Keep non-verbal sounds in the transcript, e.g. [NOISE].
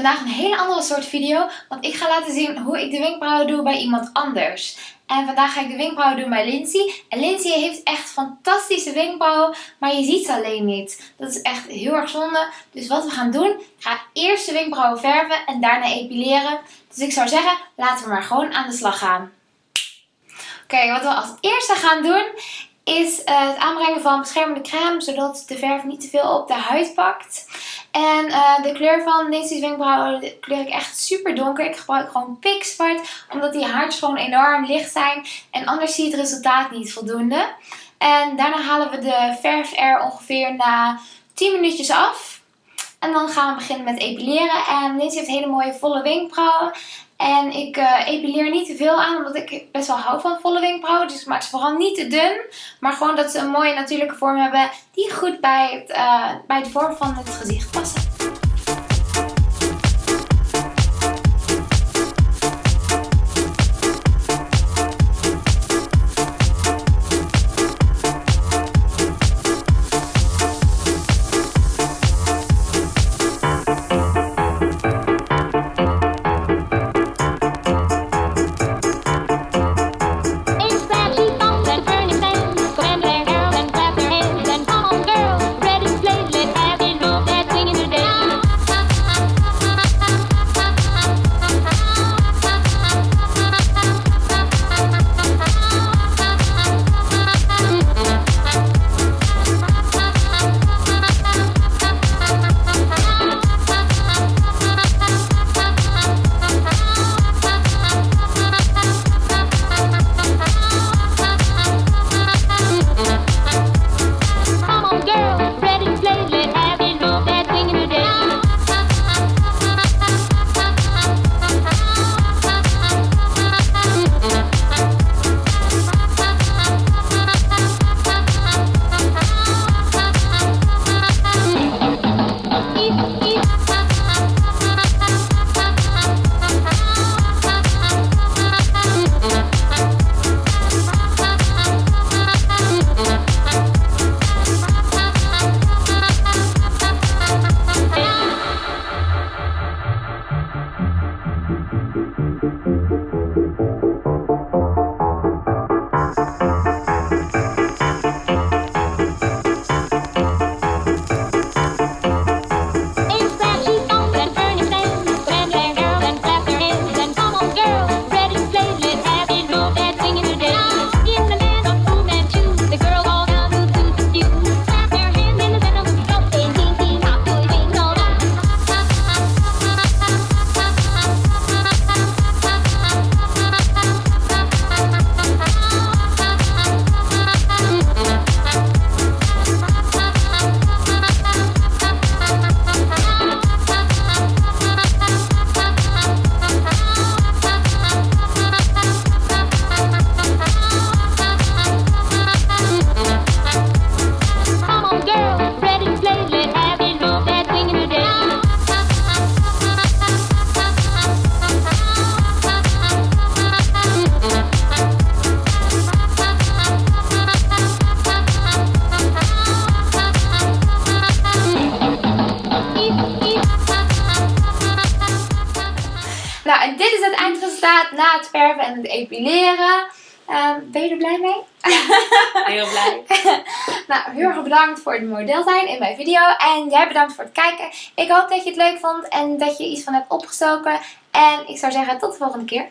vandaag een hele andere soort video, want ik ga laten zien hoe ik de wenkbrauwen doe bij iemand anders. En vandaag ga ik de wenkbrauwen doen bij Lindsay. En Lindsay heeft echt fantastische wenkbrauwen, maar je ziet ze alleen niet. Dat is echt heel erg zonde. Dus wat we gaan doen, ik ga eerst de wenkbrauwen verven en daarna epileren. Dus ik zou zeggen, laten we maar gewoon aan de slag gaan. Oké, wat we als eerste gaan doen is uh, het aanbrengen van beschermende crème, zodat de verf niet te veel op de huid pakt. En uh, de kleur van Lindsay's wenkbrauwen kleur ik echt super donker. Ik gebruik gewoon pikzwart, omdat die haartjes gewoon enorm licht zijn. En anders zie je het resultaat niet voldoende. En daarna halen we de verf er ongeveer na 10 minuutjes af. En dan gaan we beginnen met epileren. En Lindsay heeft hele mooie volle wenkbrauwen. En ik uh, epileer niet te veel aan, omdat ik best wel hou van volle wenkbrauwen. Dus ik maak ze vooral niet te dun. Maar gewoon dat ze een mooie natuurlijke vorm hebben die goed bij, het, uh, bij de vorm van het gezicht passen. Nou, en dit is het eindresultaat na het verven en het epileren. Uh, ben je er blij mee? [LAUGHS] heel blij. [LAUGHS] nou, heel erg bedankt voor het model zijn in mijn video. En jij bedankt voor het kijken. Ik hoop dat je het leuk vond en dat je iets van hebt opgestoken. En ik zou zeggen tot de volgende keer.